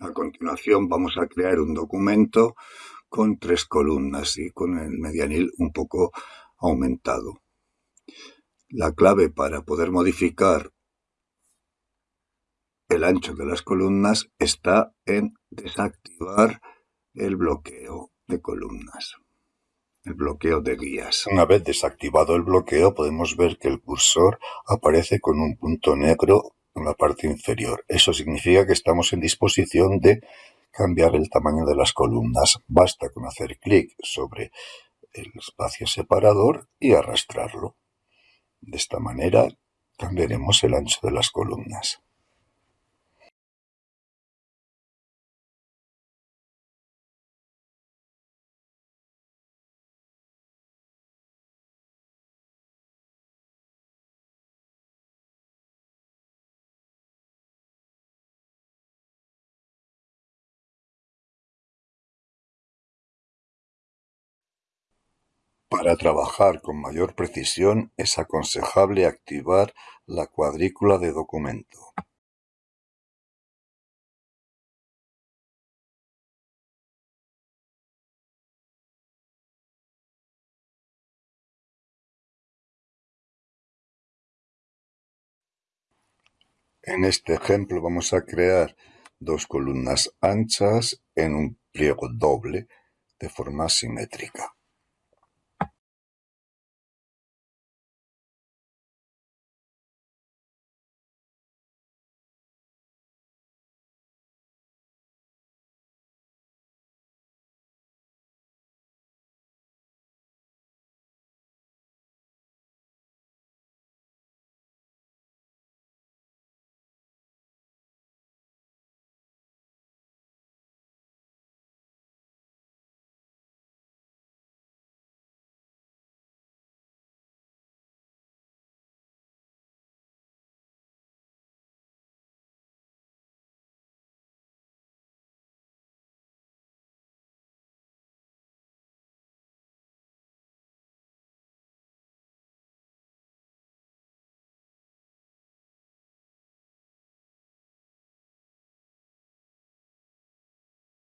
A continuación vamos a crear un documento con tres columnas y con el medianil un poco aumentado. La clave para poder modificar el ancho de las columnas está en desactivar el bloqueo de columnas, el bloqueo de guías. Una vez desactivado el bloqueo podemos ver que el cursor aparece con un punto negro la parte inferior. Eso significa que estamos en disposición de cambiar el tamaño de las columnas. Basta con hacer clic sobre el espacio separador y arrastrarlo. De esta manera cambiaremos el ancho de las columnas. Para trabajar con mayor precisión es aconsejable activar la cuadrícula de documento. En este ejemplo vamos a crear dos columnas anchas en un pliego doble de forma simétrica.